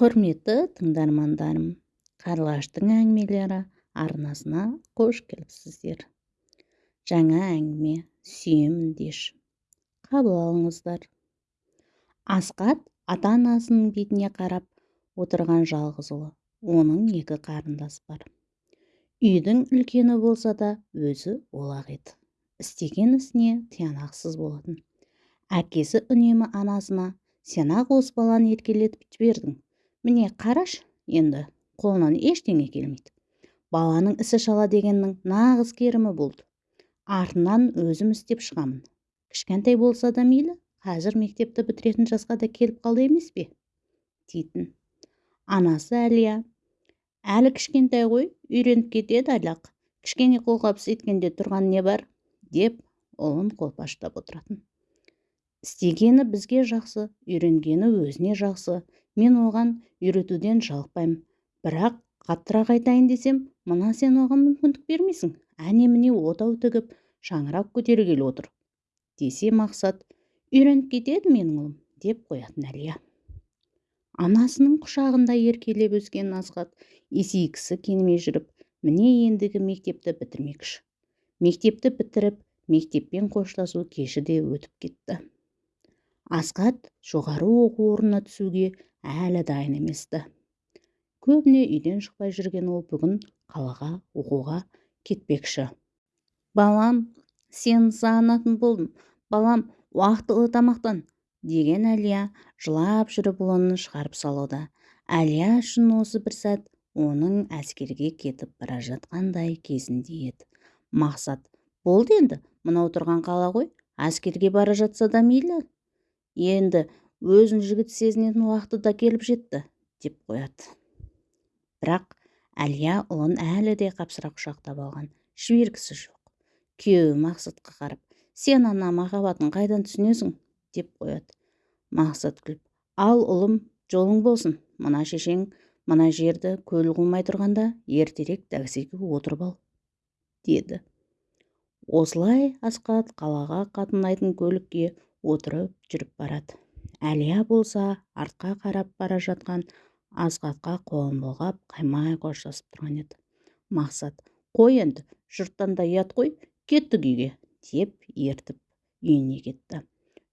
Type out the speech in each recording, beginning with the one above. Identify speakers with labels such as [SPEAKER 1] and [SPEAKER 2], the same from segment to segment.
[SPEAKER 1] құрметті тыңдармандарым қарлығаштың әңгімелері арнасына қош келіпсіздер. Жаңа әңгіме сүйемін деші қабыл алыңыздар. Асқат ата-анасының бетіне қарап отырған жалғыз ұлы оның екі қарындасы бар. Үйдің үлкені болса да өзі олақ еді. Істеген ісіне тиянақсыз болатын. Әкесі үнемі анасына сен-ақ осы баланы еркелетіп жібердің міне қараш енді қолынан ештеңе келмейді. Баланың ісі шала дегеннің нағыз керімі болды. Артынан өзім істеп шығамын. Кішкентай болса да мейлі қазір мектепті бітіретін жасқа да келіп қалды емес пе? дейтін. Анасы әлия әлі кішкентай ғой үйреніп кетеді әлі-ақ кішкене қолғабыс еткенде тұрған не бар? деп ұлын қолпаштап отыратын. Істегені бізге жақсы үйренгені өзіне жақсы. Мен оған үйретуден жалықпаймын. Бірақ қаттырақ айтайын десем мына сен оған мүмкіндік бермейсің. Әне-міне отау тігіп шаңырақ көтергелі отыр. Десе мақсат үйреніп кетеді менің ұлым деп қоятын әлия. Анасының құшағында еркелеп өскен асхат есейгісі келмей жүріп міне ендігі мектепті бітірмекші мектепті бітіріп мектеппен қоштасу кеші де өтіп кетті. Асқат жоғары оқу орнына түсуге әлі дайын емес-ті. Көбіне үйден шықпай жүрген ол бүгін қалаға оқуға кетпекші. Балам сен сағынатын болдым балам уақытылы тамақтан деген әлия жылап жүріп ұлын шығарып салуда. Әлия үшін осы бір сәт оның әскерге кетіп бара жатқандай кезінде еді. Мақсат болды енді мынау тұрған қала ғой әскерге бара жатса да мейлі енді өзін жігіт сезінетін уақыты да келіп жетті деп қояды. Бірақ әлия ұлын әлі де қапсыра құшақтап алған жібергісі жоқ. Күйеуі мақсатқа қарап сен ана махаббатын қайдан түсінесің? деп қояды. Мақсат күліп ал ұлым жолың болсын. Мына шешең мына жерді көл қылмай тұрғанда ертерек таксиге отырып ал деді. Осылай асқат қалаға қатынайтын көлікке отырып жүріп барады. Әлия болса артқа қарап бара жатқан асхатқа қолын бұлғап қаймай қоштасып тұрған еді. Мақсат қой енді жұрттан да ұят қой кеттік үйге деп ертіп үйіне кетті.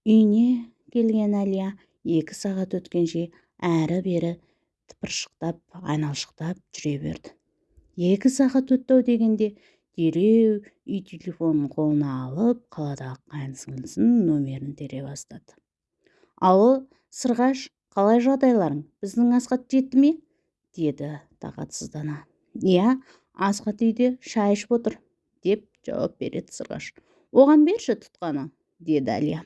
[SPEAKER 1] Үйіне келген әлия екі сағат өткенше әрі-бері тыпыршықтап айналшықтап жүре берді. Екі сағат өтті-ау дегенде дереу үй телефонын қолына алып қаладағы қайын сіңлісінің нөмерін тере бастады. Алло сырғаш қалай жағдайларың? Біздің асхат жетті ме? деді тағатсыздана. Иә асхат үйде шай ішіп отыр деп жауап береді сырғаш. Оған берші тұтқаны? деді әлия.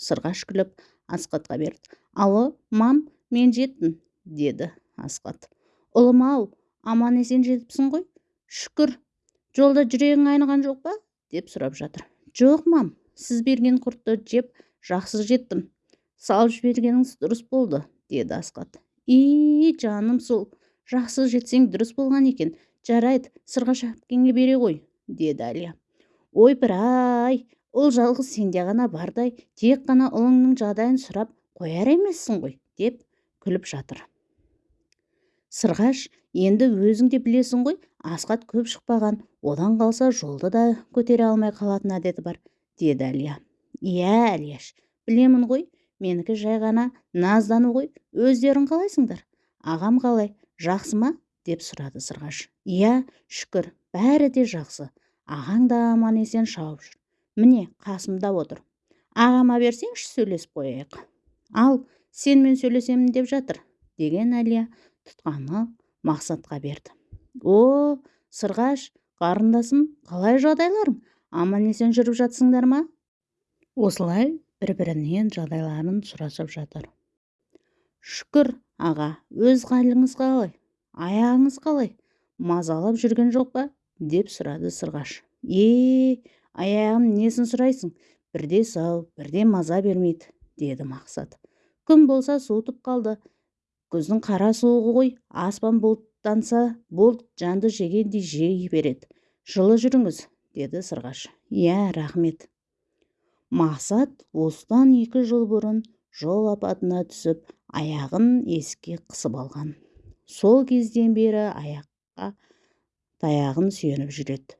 [SPEAKER 1] Сырғаш күліп асхатқа берді. Алло мам мен жеттім деді асхат. Ұлым ау аман есен жетіпсің ғой. Шүкір жолда жүрегің айныған жоқ па? деп сұрап жатыр. Жоқ мам. Сіз берген құртты жеп жақсы жеттім. Салып жібергеніңіз дұрыс болды деді асқат и жаным сол. Жақсы жетсең дұрыс болған екен. Жарайды сырғаш әпкеңе бере ғой деді әлия. Ойпыр-ай ұл жалғыз сенде ғана бардай тек қана ұлыңның жағдайын сұрап қояр емессің ғой деп күліп жатыр. Сырғаш енді өзің де білесің ғой асқат көп шықпаған одан қалса жолды да көтере алмай қалатын әдеті бар деді әлия. Иә әлияш білемін ғой менікі жай ғана наздану ғой өздерің қалайсыңдар? Ағам қалай жақсы ма? деп сұрады сырғаш. Иә шүкір бәрі де жақсы. Ағаң да аман есен шауып жүр. Міне қасымда отыр. Ағама берсеңші сөйлесіп қояйық. Ал сенімен сөйлесемін деп жатыр деген әлия тұтқаны мақсатқа берді. О сырғаш қарындасым қалай жағдайларың? Аман есен жүріп жатсыңдар ма? Осылай бір бірінен жағдайларын сұрасып жатыр. Шүкір аға өз қалыңыз қалай? Аяғыңыз қалай? Мазалап жүрген жоқ па? деп сұрады сырғаш. Е аяғым несін сұрайсың? Бірде сау бірде маза бермейді деді мақсат. Күн болса суытып қалды күздің қара суығы ғой аспан бұлттанса бұлт жанды жегендей жей береді жылы жүріңіз деді сырғаш. Иә рахмет. Мақсат осыдан екі жыл бұрын жол апатына түсіп аяғын есікке қысып алған. Сол кезден бері аяққа таяғын сүйеніп жүреді.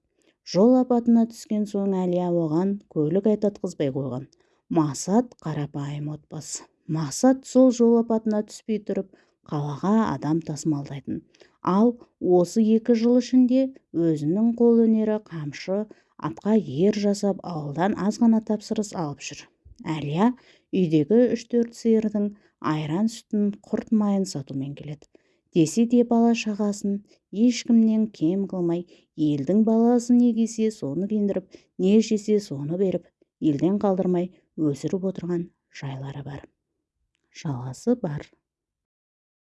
[SPEAKER 1] Жол апатына түскен соң әлия оған көлік айдатқызбай қойған. Мақсат қарапайым отбасы. Мақсат сол жол апатына түспей тұрып қалаға адам тасымалдайтын. Ал осы екі жыл ішінде өзінің қолөнері қамшы атқа ер жасап ауылдан аз ғана тапсырыс алып жүр. Әлия үйдегі үш-төрт сиырдың айран сүтін құрт майын сатумен келеді. Десе де бала-шағасын ешкімнен кем қылмай елдің баласы не кисе соны киіндіріп не жесе соны беріп елден қалдырмай өсіріп отырған жайлары бар. Жалғасы бар